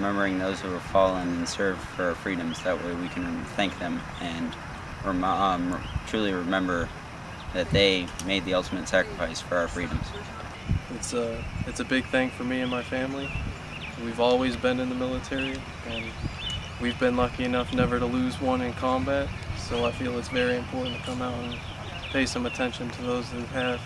remembering those who have fallen and served for our freedoms. That way we can thank them and rem- um, truly remember that they made the ultimate sacrifice for our freedoms. It's a it's a big thing for me and my family. We've always been in the military, and we've been lucky enough never to lose one in combat. So I feel it's very important to come out and pay some attention to those who have.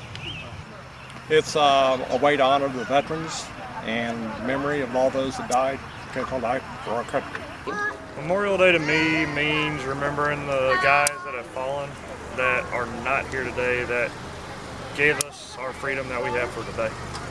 It's uh, a way to honor the veterans and memory of all those that died, took life for our country. Memorial Day to me means remembering the guys that have fallen, that are not here today, that gave us our freedom that we have for today.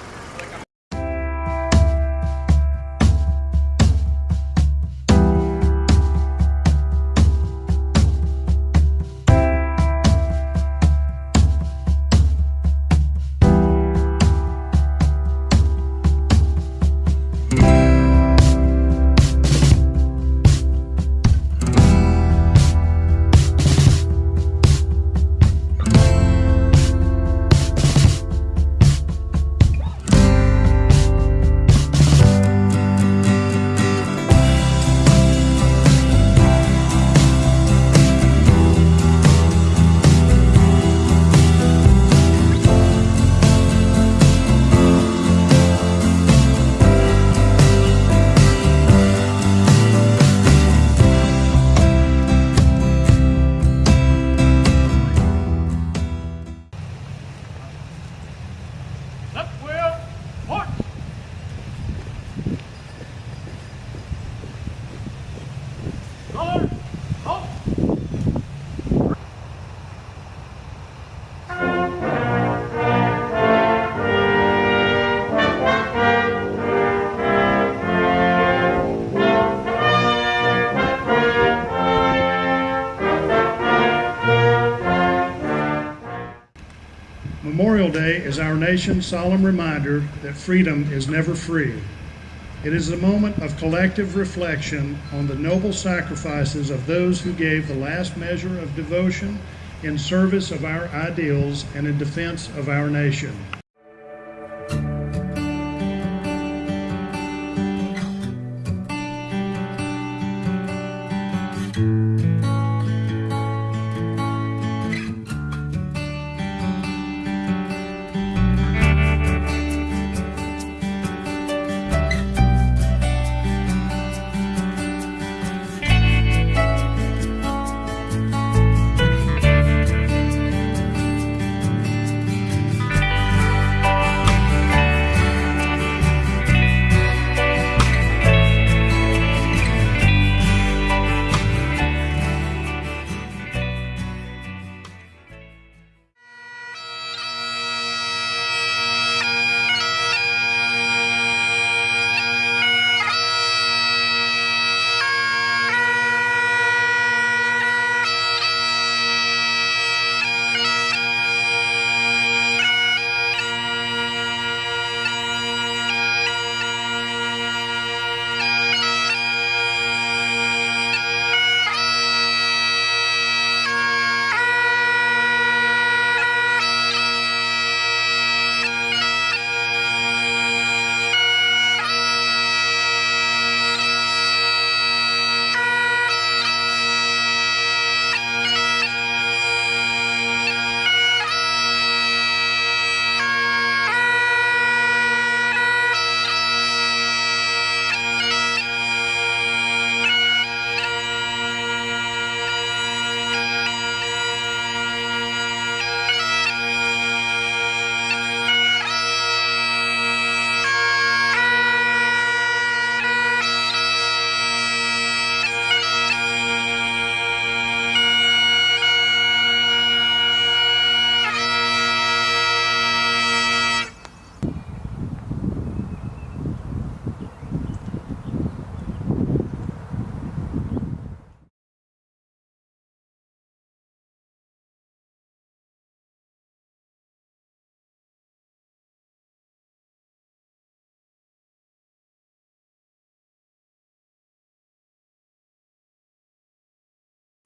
Memorial Day is our nation's solemn reminder that freedom is never free. It is a moment of collective reflection on the noble sacrifices of those who gave the last measure of devotion in service of our ideals and in defense of our nation.